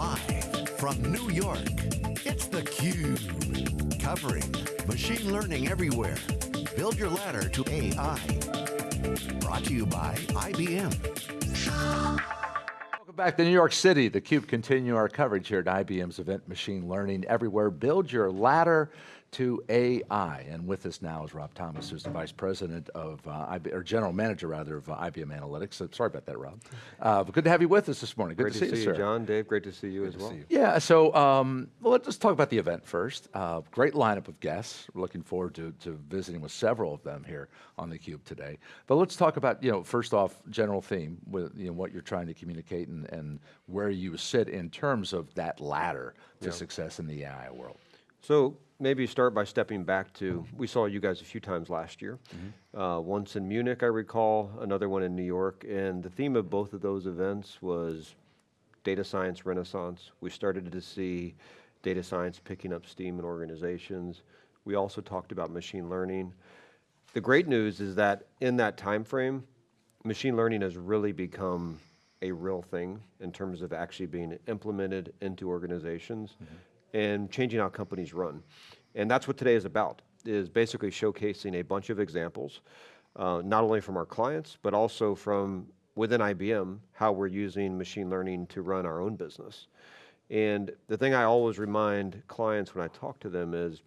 Live from New York, it's theCUBE. Covering machine learning everywhere. Build your ladder to AI. Brought to you by IBM. Welcome back to New York City. theCUBE continue our coverage here at IBM's event Machine Learning Everywhere. Build your ladder to AI. And with us now is Rob Thomas, who's the Vice President of, uh, or General Manager rather, of uh, IBM Analytics. So, sorry about that, Rob. Uh, but good to have you with us this morning. Good great to, to see, see, you, sir. John. Dave, great to see you good as well. You. Yeah, so um, well, let's talk about the event first. Uh, great lineup of guests. We're looking forward to, to visiting with several of them here on theCUBE today. But let's talk about, you know, first off, general theme with you know, what you're trying to communicate and, and where you sit in terms of that ladder to yeah. success in the AI world. So maybe start by stepping back to, we saw you guys a few times last year. Mm -hmm. uh, once in Munich, I recall, another one in New York, and the theme of both of those events was data science renaissance. We started to see data science picking up steam in organizations. We also talked about machine learning. The great news is that in that time frame, machine learning has really become a real thing in terms of actually being implemented into organizations. Mm -hmm and changing how companies run. And that's what today is about, is basically showcasing a bunch of examples, uh, not only from our clients, but also from within IBM, how we're using machine learning to run our own business. And the thing I always remind clients when I talk to them is,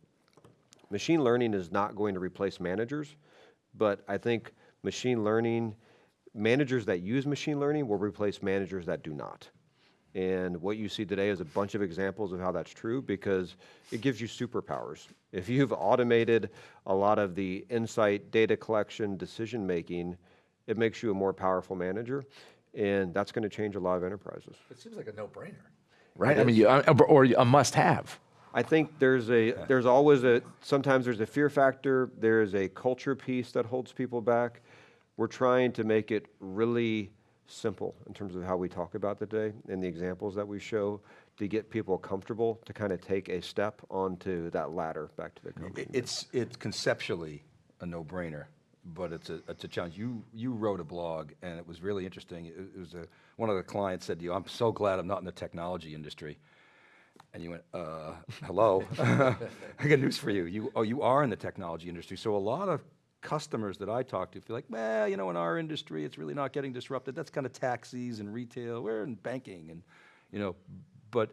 machine learning is not going to replace managers, but I think machine learning, managers that use machine learning will replace managers that do not. And what you see today is a bunch of examples of how that's true because it gives you superpowers. If you've automated a lot of the insight, data collection, decision making, it makes you a more powerful manager. And that's going to change a lot of enterprises. It seems like a no-brainer, right? I mean, you, uh, or a must-have. I think there's a there's always a sometimes there's a fear factor. There's a culture piece that holds people back. We're trying to make it really simple in terms of how we talk about the day and the examples that we show to get people comfortable to kind of take a step onto that ladder back to the company. It's, it's conceptually a no-brainer, but it's a, it's a challenge. You, you wrote a blog and it was really interesting. It, it was a, one of the clients said to you, I'm so glad I'm not in the technology industry. And you went, uh, hello, I got news for you. You, oh, you are in the technology industry. So a lot of customers that I talk to feel like, well, you know, in our industry, it's really not getting disrupted. That's kind of taxis and retail. We're in banking and, you know, but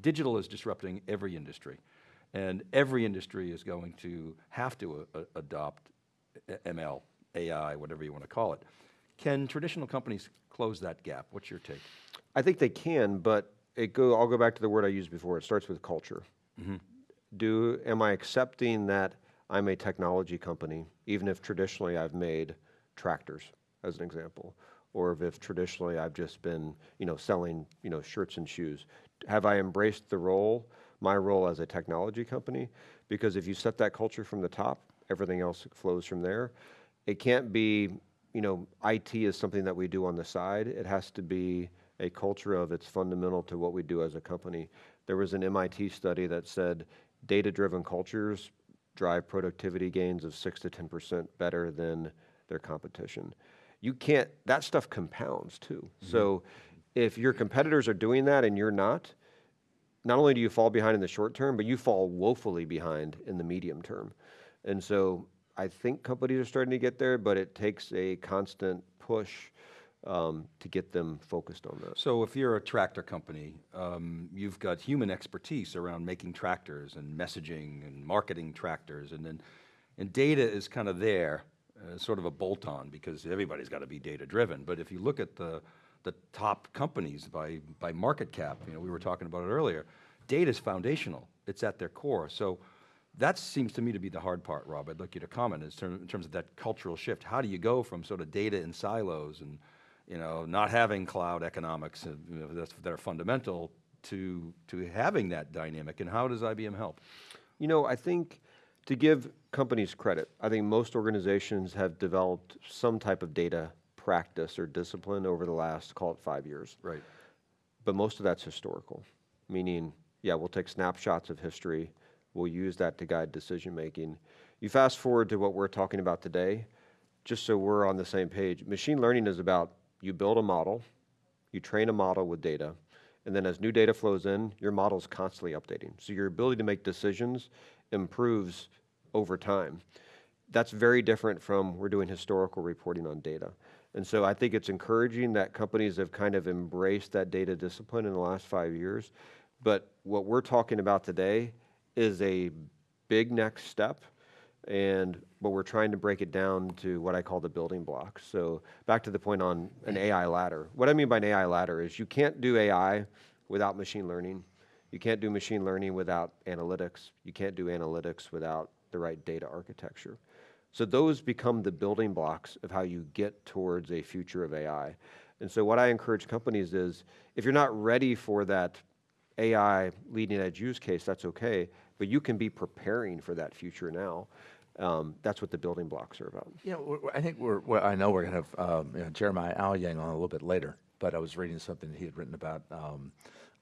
digital is disrupting every industry. And every industry is going to have to uh, adopt ML, AI, whatever you want to call it. Can traditional companies close that gap? What's your take? I think they can, but it go, I'll go back to the word I used before. It starts with culture. Mm -hmm. Do, am I accepting that I'm a technology company, even if traditionally I've made tractors, as an example, or if traditionally I've just been, you know, selling, you know, shirts and shoes. Have I embraced the role, my role as a technology company? Because if you set that culture from the top, everything else flows from there. It can't be, you know, IT is something that we do on the side. It has to be a culture of it's fundamental to what we do as a company. There was an MIT study that said data-driven cultures drive productivity gains of six to 10% better than their competition. You can't, that stuff compounds too. Mm -hmm. So if your competitors are doing that and you're not, not only do you fall behind in the short term, but you fall woefully behind in the medium term. And so I think companies are starting to get there, but it takes a constant push um, to get them focused on that. So if you're a tractor company, um, you've got human expertise around making tractors and messaging and marketing tractors and then, and data is kind of there, uh, sort of a bolt-on because everybody's got to be data driven. But if you look at the, the top companies by, by market cap, you know, we were talking about it earlier, data is foundational, it's at their core. So that seems to me to be the hard part, Rob. I'd like you to comment in terms of that cultural shift. How do you go from sort of data in silos and you know, not having cloud economics uh, you know, that are fundamental to, to having that dynamic, and how does IBM help? You know, I think to give companies credit, I think most organizations have developed some type of data practice or discipline over the last, call it five years. Right. But most of that's historical, meaning, yeah, we'll take snapshots of history, we'll use that to guide decision making. You fast forward to what we're talking about today, just so we're on the same page, machine learning is about you build a model, you train a model with data, And then as new data flows in, your model's constantly updating. So your ability to make decisions improves over time. That's very different from we're doing historical reporting on data. And so I think it's encouraging that companies have kind of embraced that data discipline in the last five years. But what we're talking about today is a big next step and but we're trying to break it down to what I call the building blocks. So back to the point on an AI ladder. What I mean by an AI ladder is you can't do AI without machine learning. You can't do machine learning without analytics. You can't do analytics without the right data architecture. So those become the building blocks of how you get towards a future of AI. And so what I encourage companies is if you're not ready for that AI leading edge use case, that's okay, but you can be preparing for that future now. Um, that's what the building blocks are about. Yeah, I think we're, well, I know we're going to have um, you know, Jeremiah Owyang on a little bit later, but I was reading something that he had written about um,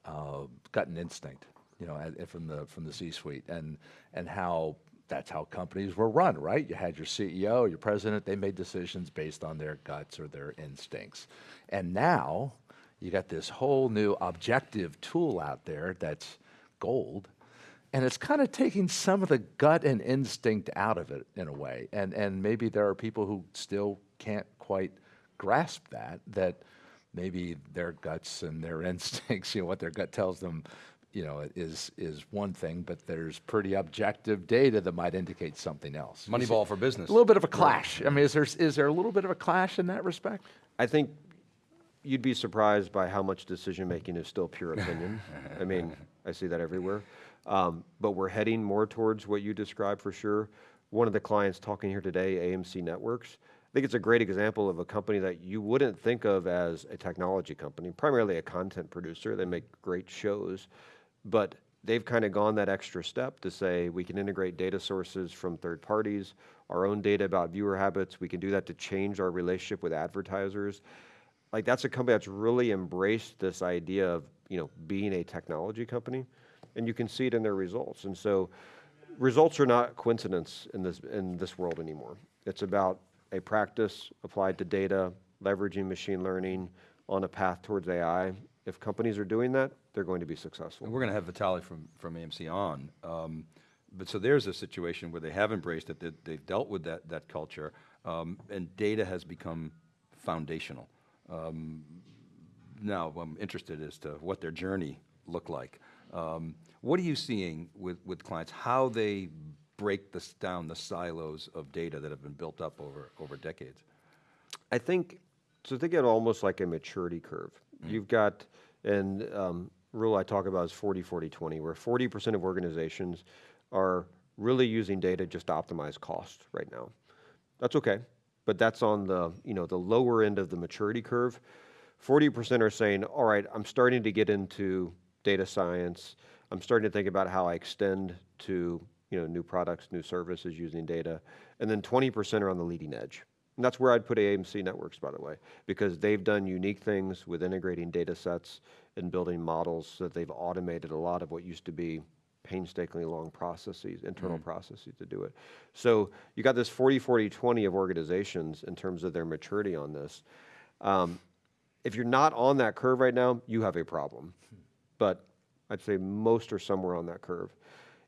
uh, gut and instinct, you know, at- from the from the C-suite, and and how that's how companies were run, right? You had your CEO, your president, they made decisions based on their guts or their instincts, and now you got this whole new objective tool out there that's gold and it's kind of taking some of the gut and instinct out of it in a way. And and maybe there are people who still can't quite grasp that that maybe their guts and their instincts, you know, what their gut tells them, you know, is is one thing, but there's pretty objective data that might indicate something else. Moneyball for business. A little bit of a clash. I mean, is there is there a little bit of a clash in that respect? I think you'd be surprised by how much decision making is still pure opinion. I mean, I see that everywhere. Um, but we're heading more towards what you described for sure. One of the clients talking here today, AMC Networks, I think it's a great example of a company that you wouldn't think of as a technology company, primarily a content producer. They make great shows, but they've kind of gone that extra step to say we can integrate data sources from third parties, our own data about viewer habits. We can do that to change our relationship with advertisers. Like that's a company that's really embraced this idea of you know being a technology company and you can see it in their results. And so results are not coincidence in this, in this world anymore. It's about a practice applied to data, leveraging machine learning on a path towards AI. If companies are doing that, they're going to be successful. And we're going to have Vitaly from, from AMC on. Um, but so there's a situation where they have embraced it, they've dealt with that, that culture, um, and data has become foundational. Um, now, I'm interested as to what their journey looked like. Um, what are you seeing with, with clients, how they break this down the silos of data that have been built up over, over decades? I think, so think of it almost like a maturity curve. You've got, and um, rule I talk about is 40, 40, 20, where 40% of organizations are really using data just to optimize cost right now. That's okay, but that's on the, you know, the lower end of the maturity curve. 40% are saying, all right, I'm starting to get into data science. I'm starting to think about how I extend to you know, new products, new services using data. And then 20% are on the leading edge. And that's where I'd put AMC Networks, by the way, because they've done unique things with integrating data sets and building models so that they've automated a lot of what used to be painstakingly long processes, internal processes to do it. So you got this 40, 40, 20 of organizations in terms of their maturity on this. Um, if you're not on that curve right now, you have a problem. But I'd say most are somewhere on that curve.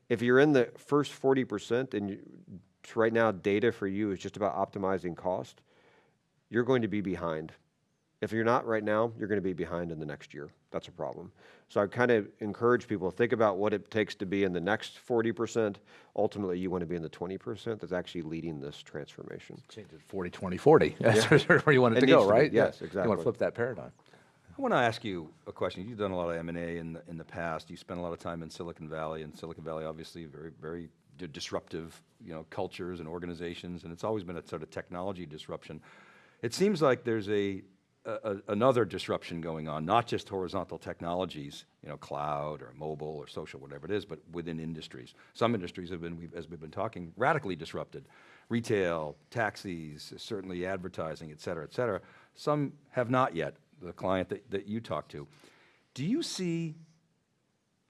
If you're in the first 40% and you, right now data for you is just about optimizing cost, you're going to be behind. If you're not right now, you're going to be behind in the next year. That's a problem. So I kind of encourage people to think about what it takes to be in the next 40%. Ultimately, you want to be in the 20% that's actually leading this transformation. Change it 40, 20, 40. That's where you want it, It to go, to be, right? yes, exactly. You want to flip that paradigm. I want to ask you a question. You've done a lot of M&A in the, in the past. You spent a lot of time in Silicon Valley, and Silicon Valley obviously very, very di- disruptive, you know, cultures and organizations, and it's always been a sort of technology disruption. It seems like there's a, a, a- another disruption going on, not just horizontal technologies, you know, cloud or mobile or social, whatever it is, but within industries. Some industries have been, we've, as we've been talking, radically disrupted. Retail, taxis, certainly advertising, et cetera, et cetera. Some have not yet, the client that, that you talk to. Do you see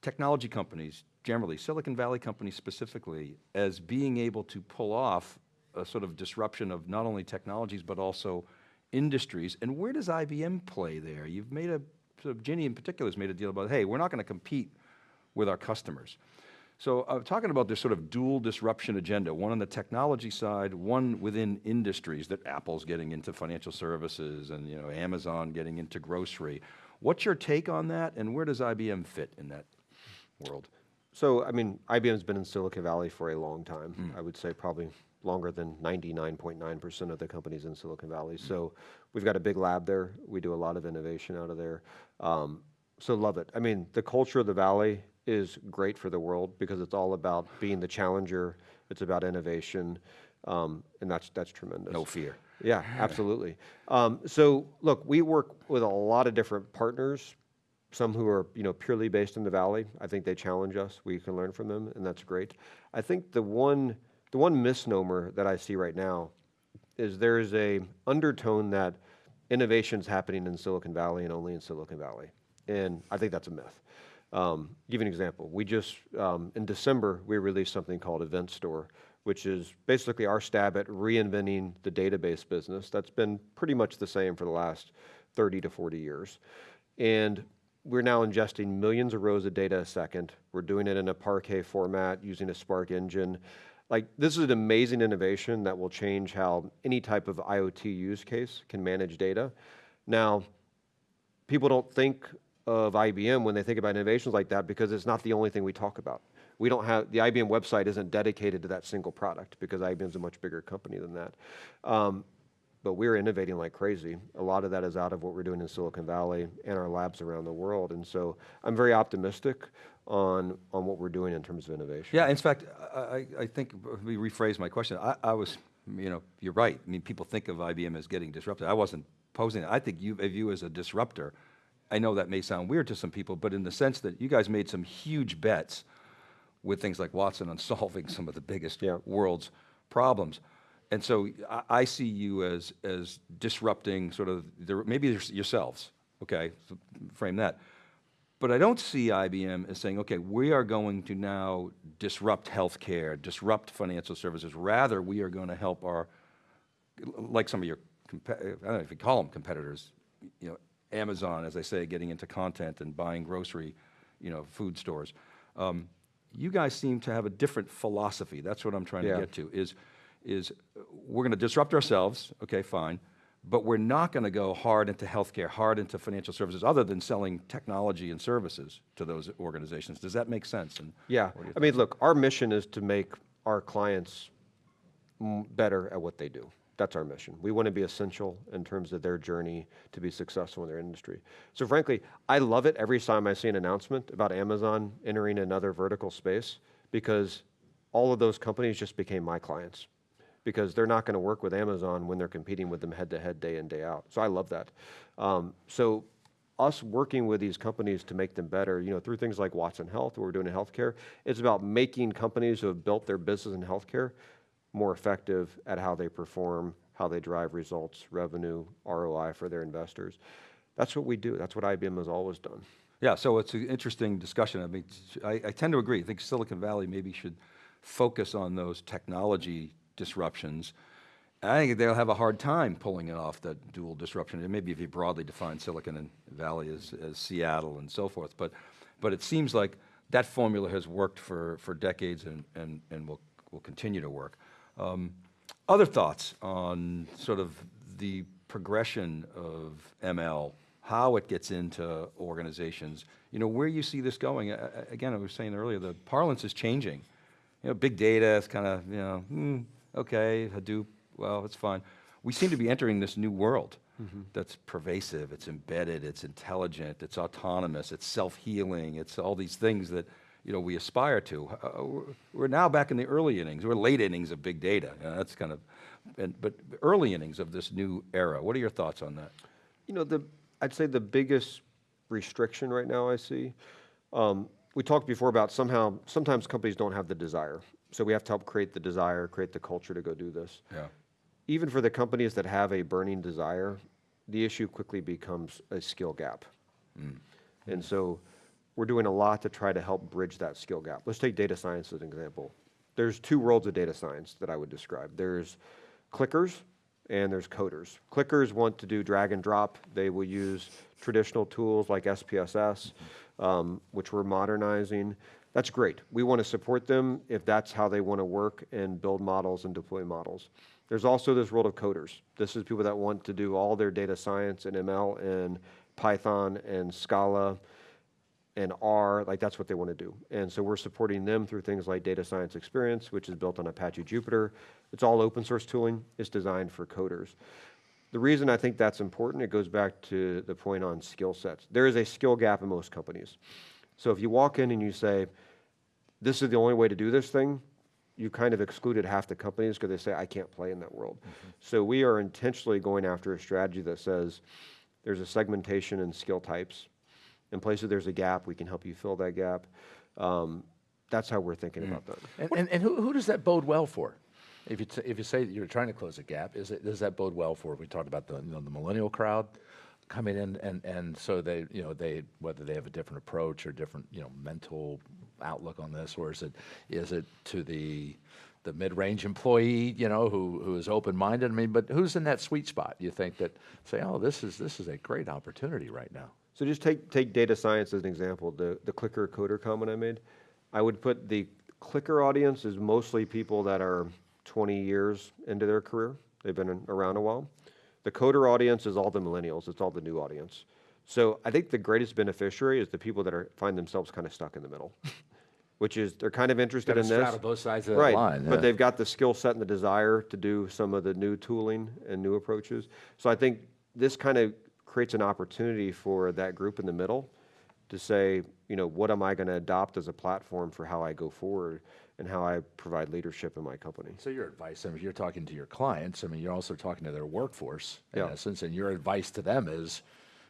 technology companies, generally, Silicon Valley companies specifically, as being able to pull off a sort of disruption of not only technologies, but also industries? And where does IBM play there? You've made a so Ginni in particular has made a deal about, hey, we're not going to compete with our customers. So I'm talking about this sort of dual disruption agenda, one on the technology side, one within industries that Apple's getting into financial services and you know, Amazon getting into grocery. What's your take on that and where does IBM fit in that world? So, I mean, IBM's been in Silicon Valley for a long time. Mm. I would say probably longer than 99.9% of the companies in Silicon Valley. Mm. So we've got a big lab there. We do a lot of innovation out of there. Um, so love it. I mean, the culture of the Valley is great for the world because it's all about being the challenger. It's about innovation, um, and that's that's tremendous. No fear. Yeah, absolutely. Um, so look, we work with a lot of different partners. Some who are you know purely based in the valley. I think they challenge us. We can learn from them, and that's great. I think the one the one misnomer that I see right now is there is a undertone that innovation's happening in Silicon Valley and only in Silicon Valley, and I think that's a myth. Um, give you an example. We just, um, in December, we released something called Event Store, which is basically our stab at reinventing the database business. That's been pretty much the same for the last 30 to 40 years. And we're now ingesting millions of rows of data a second. We're doing it in a Parquet format using a Spark engine. Like, this is an amazing innovation that will change how any type of IoT use case can manage data. Now, people don't think of IBM when they think about innovations like that because it's not the only thing we talk about. We don't have, the IBM website isn't dedicated to that single product because IBM's a much bigger company than that. Um, but we're innovating like crazy. A lot of that is out of what we're doing in Silicon Valley and our labs around the world. And so I'm very optimistic on, on what we're doing in terms of innovation. Yeah, in fact, I, I- think, let me rephrase my question. I, I was, you know, you're right. I mean, people think of IBM as getting disrupted. I wasn't posing it. I think you, of you as a disruptor. I know that may sound weird to some people, but in the sense that you guys made some huge bets with things like Watson on solving some of the biggest Yeah. world's problems. And so I, I see you as, as disrupting sort of, the, maybe yourselves, okay, so frame that. But I don't see IBM as saying, okay, we are going to now disrupt healthcare, disrupt financial services. Rather, we are going to help our, like some of your, I don't know if you call them competitors, you know, Amazon, as I say, getting into content and buying grocery, you know, food stores. Um, you guys seem to have a different philosophy. That's what I'm trying Yeah. to get to. Is, is uh, we're going to disrupt ourselves. Okay, fine. But we're not going to go hard into healthcare, hard into financial services, other than selling technology and services to those organizations. Does that make sense? And Yeah, I mean, look, our mission is to make our clients m- better at what they do. That's our mission. We want to be essential in terms of their journey to be successful in their industry. So frankly, I love it every time I see an announcement about Amazon entering another vertical space because all of those companies just became my clients because they're not going to work with Amazon when they're competing with them head to head day in day out. So I love that. Um, so us working with these companies to make them better, you know, through things like Watson Health, what we're doing in healthcare, it's about making companies who have built their business in healthcare more effective at how they perform, how they drive results, revenue, ROI for their investors. That's what we do. That's what IBM has always done. Yeah, so it's an interesting discussion. I mean, I, I tend to agree. I think Silicon Valley maybe should focus on those technology disruptions. I think they'll have a hard time pulling it off, that dual disruption. And maybe if you broadly define Silicon Valley as, as Seattle and so forth. But, but it seems like that formula has worked for, for decades and, and, and will, will continue to work. Um, other thoughts on sort of the progression of ML, how it gets into organizations, you know, where you see this going. Again, I was saying earlier, the parlance is changing. You know, big data is kind of, you know, hmm, okay, Hadoop, well, it's fine. We seem to be entering this new world that's pervasive, it's embedded, it's intelligent, it's autonomous, it's self-healing, it's all these things that, you know, we aspire to. Uh, we're- We're now back in the early innings, we're late innings of big data. You know, that's kind of, and, but early innings of this new era. What are your thoughts on that? You know, the I'd say the biggest restriction right now I see. Um, we talked before about somehow sometimes companies don't have the desire, so we have to help create the desire, create the culture to go do this. Yeah. Even for the companies that have a burning desire, the issue quickly becomes a skill gap. And so we're doing a lot to try to help bridge that skill gap. Let's take data science as an example. There's two worlds of data science that I would describe. There's clickers and there's coders. Clickers want to do drag and drop. They will use traditional tools like SPSS, um, which we're modernizing. That's great. We want to support them if that's how they want to work and build models and deploy models. There's also this world of coders. This is people that want to do all their data science and ML and Python and Scala and R, like that's what they want to do. And so we're supporting them through things like Data Science Experience, which is built on Apache Jupyter. It's all open source tooling. It's designed for coders. The reason I think that's important, it goes back to the point on skill sets. There is a skill gap in most companies. So if you walk in and you say, this is the only way to do this thing, you kind of excluded half the companies because they say, I can't play in that world. Mm-hmm. So we are intentionally going after a strategy that says, there's a segmentation in skill types. In places there's a gap, we can help you fill that gap. Um, that's how we're thinking about that. And, and, and who, who does that bode well for? If you, t- if you say that you're trying to close a gap, is it, does that bode well for, we talked about the, you know, the millennial crowd coming in and, and so they, you know, they, whether they have a different approach or different, you know, mental outlook on this, or is it, is it to the, the mid-range employee, you know, who, who is open-minded? I mean, but who's in that sweet spot? You think that say, oh, this is, this is a great opportunity right now. So just take, take data science as an example, the, the clicker coder comment I made. I would put the clicker audience is mostly people that are 20 years into their career. They've been around a while. The coder audience is all the millennials. It's all the new audience. So I think the greatest beneficiary is the people that are, find themselves kind of stuck in the middle, which is they're kind of interested in this. both sides of Right, line, yeah. but they've got the skill set and the desire to do some of the new tooling and new approaches. So I think this kind of creates an opportunity for that group in the middle to say, you know, what am I going to adopt as a platform for how I go forward and how I provide leadership in my company? So your advice, I mean, you're talking to your clients, I mean, you're also talking to their workforce in Yeah. essence, and your advice to them is,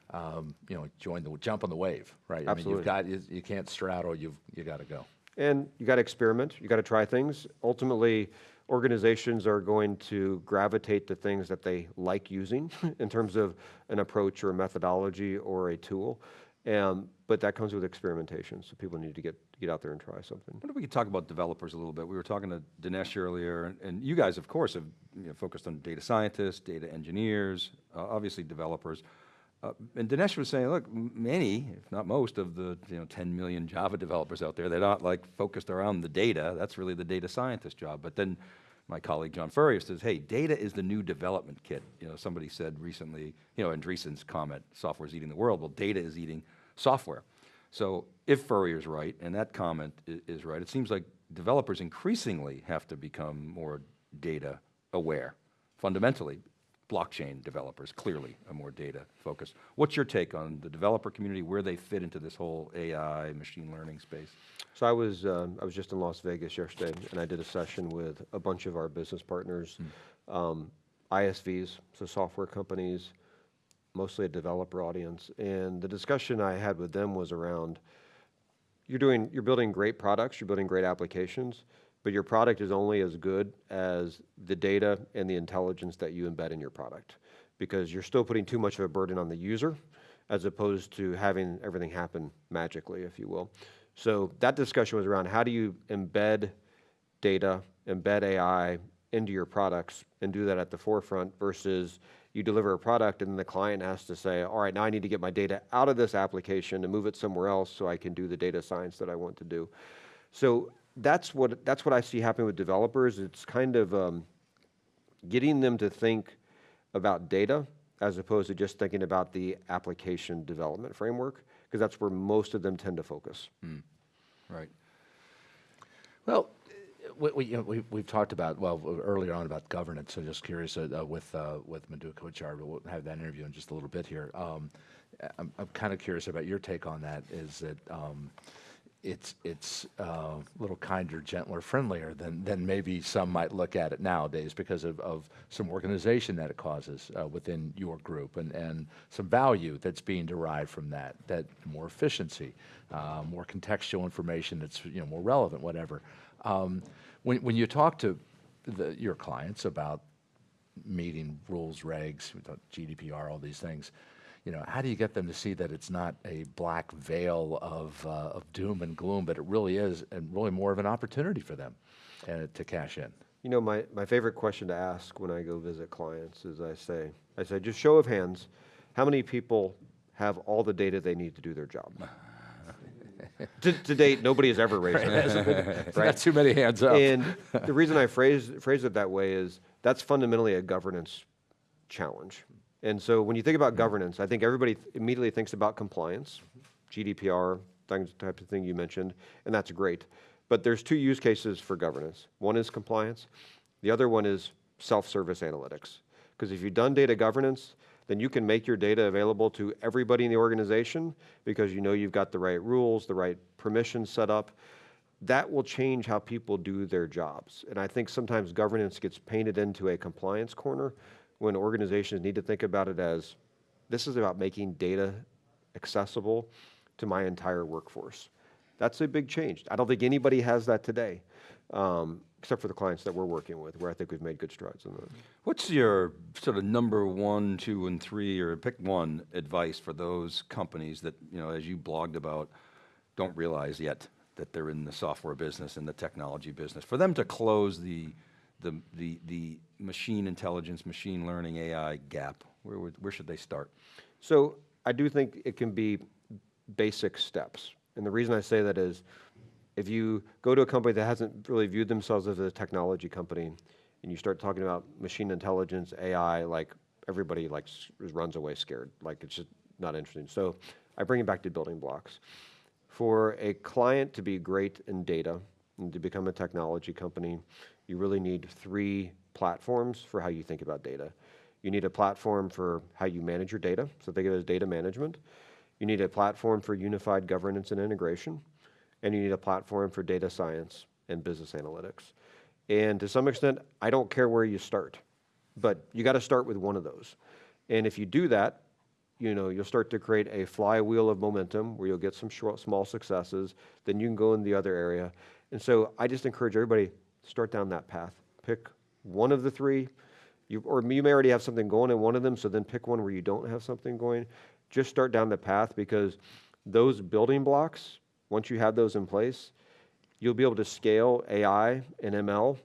um, you know, join the, jump on the wave, right? I mean, Absolutely. you've got, you, you can't straddle, you've, you gotta go. And you got to experiment, you got to try things. Ultimately, organizations are going to gravitate to things that they like using in terms of an approach or a methodology or a tool. Um, but that comes with experimentation, so people need to get, get out there and try something. If we could talk about developers a little bit. We were talking to Dinesh earlier, and, and you guys, of course, have you know, focused on data scientists, data engineers, uh, obviously developers. Uh, and Dinesh was saying, look, many, if not most, of the you know 10 million Java developers out there, they're not like focused around the data. That's really the data scientist job. But then my colleague John Furrier says, hey, data is the new development kit. You know, somebody said recently, you know, Andreessen's comment, software's eating the world. Well, data is eating software. So if Furrier's right, and that comment is right, it seems like developers increasingly have to become more data aware. Fundamentally, blockchain developers clearly are more data focused. What's your take on the developer community, where they fit into this whole AI, machine learning space? So I was, um, I was just in Las Vegas yesterday, and I did a session with a bunch of our business partners, um, ISVs, so software companies, mostly a developer audience. And the discussion I had with them was around, you're doing, you're building great products, you're building great applications, but your product is only as good as the data and the intelligence that you embed in your product. Because you're still putting too much of a burden on the user as opposed to having everything happen magically, if you will. So that discussion was around how do you embed data, embed AI into your products and do that at the forefront versus you deliver a product and the client has to say, all right, now I need to get my data out of this application and move it somewhere else so I can do the data science that I want to do. So that's what, that's what I see happening with developers. It's kind of um, getting them to think about data as opposed to just thinking about the application development framework, because that's where most of them tend to focus. Right. Well, we, we, you know, we, we've talked about, well, earlier on about governance, so just curious uh, uh, with, uh, with Madhu Kochar, we'll have that interview in just a little bit here. Um, I'm, I'm kind of curious about your take on that, is that um, it's, it's uh, a little kinder, gentler, friendlier than, than maybe some might look at it nowadays because of, of some organization that it causes uh, within your group and, and some value that's being derived from that, that more efficiency, uh, more contextual information that's, you know, more relevant, whatever. Um, when, when you talk to the, your clients about meeting rules, regs, GDPR, all these things. You know, how do you get them to see that it's not a black veil of, uh, of doom and gloom, but it really is, and really more of an opportunity for them uh, to cash in? You know, my, my favorite question to ask when I go visit clients is I say, I say, just show of hands, how many people have all the data they need to do their job? to, to date, nobody has ever raised their hand. Not too many hands up. And the reason I phrase, phrase it that way is that's fundamentally a governance challenge. And so when you think about mm-hmm. governance, I think everybody th- immediately thinks about compliance, GDPR, things, types of thing you mentioned, and that's great. But there's two use cases for governance. One is compliance. The other one is self-service analytics. Because if you've done data governance, then you can make your data available to everybody in the organization because you know you've got the right rules, the right permissions set up that will change how people do their jobs. And I think sometimes governance gets painted into a compliance corner when organizations need to think about it as this is about making data accessible to my entire workforce. That's a big change. I don't think anybody has that today, um, except for the clients that we're working with, where I think we've made good strides in that. What's your sort of number one, two, and three, or pick one advice for those companies that, you know, as you blogged about, don't realize yet that they're in the software business and the technology business? For them to close the, the, the, the machine intelligence, machine learning, AI gap, where, would- where should they start? So I do think it can be basic steps. And the reason I say that is if you go to a company that hasn't really viewed themselves as a technology company and you start talking about machine intelligence, AI, like everybody like runs away scared. Like it's just not interesting. So I bring it back to building blocks. For a client to be great in data and to become a technology company, you really need three platforms for how you think about data. You need a platform for how you manage your data, so think of it as data management. You need a platform for unified governance and integration, and you need a platform for data science and business analytics. And to some extent, I don't care where you start, but you got to start with one of those. And if you do that, you know, you'll start to create a flywheel of momentum where you'll get some short, small successes. Then you can go in the other area. And so I just encourage everybody start down that path. Pick one of the three, you, or you may already have something going in one of them. So then pick one where you don't have something going. Just start down the path because those building blocks, once you have those in place, you'll be able to scale AI and ML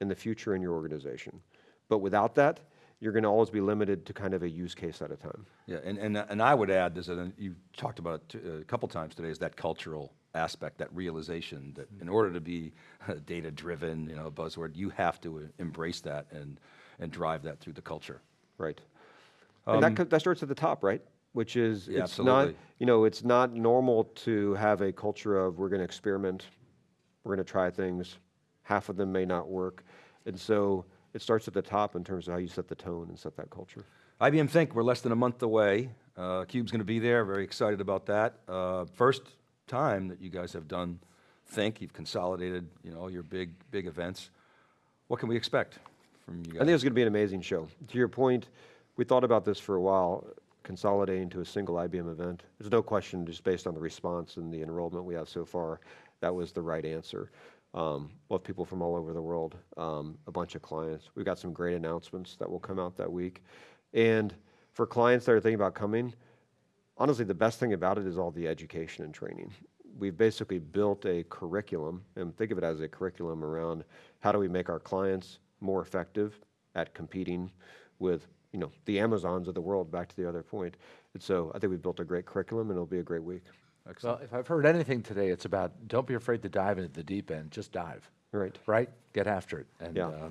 in the future in your organization. But without that, you're going to always be limited to kind of a use case at a time. Yeah, and, and, and I would add, there's a, you talked about it a couple times today, is that cultural aspect, that realization that in order to be data driven, you know, buzzword, you have to uh, embrace that and, and drive that through the culture. Right. and that, that starts at the top, right? Which is, Yeah, it's not, absolutely. you know, it's not normal to have a culture of we're going to experiment, we're going to try things, half of them may not work. And so it starts at the top in terms of how you set the tone and set that culture. IBM Think, we're less than a month away. Uh, Cube's going to be there, very excited about that. Uh, first time that you guys have done Think, you've consolidated, you know, your big, big events. What can we expect from you guys? I think it's going to be an amazing show. To your point, we thought about this for a while, consolidating to a single IBM event. There's no question, just based on the response and the enrollment we have so far, that was the right answer. Um, we'll have people from all over the world, um, a bunch of clients. We've got some great announcements that will come out that week. And for clients that are thinking about coming, honestly, the best thing about it is all the education and training. We've basically built a curriculum, and think of it as a curriculum around how do we make our clients more effective at competing with, you know, the Amazons of the world, back to the other point. And so I think we've built a great curriculum, and it'll be a great week. Well, if I've heard anything today, it's about don't be afraid to dive into the deep end. Just dive. Right. Right? Get after it. And Yeah. uh,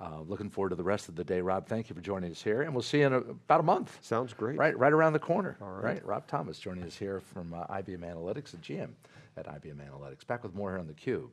uh, looking forward to the rest of the day. Rob, thank you for joining us here, and we'll see you in a, about a month. Sounds great. Right, right around the corner. All right. right? Rob Thomas joining us here from uh, IBM Analytics, the GM at IBM Analytics. Back with more here on theCUBE.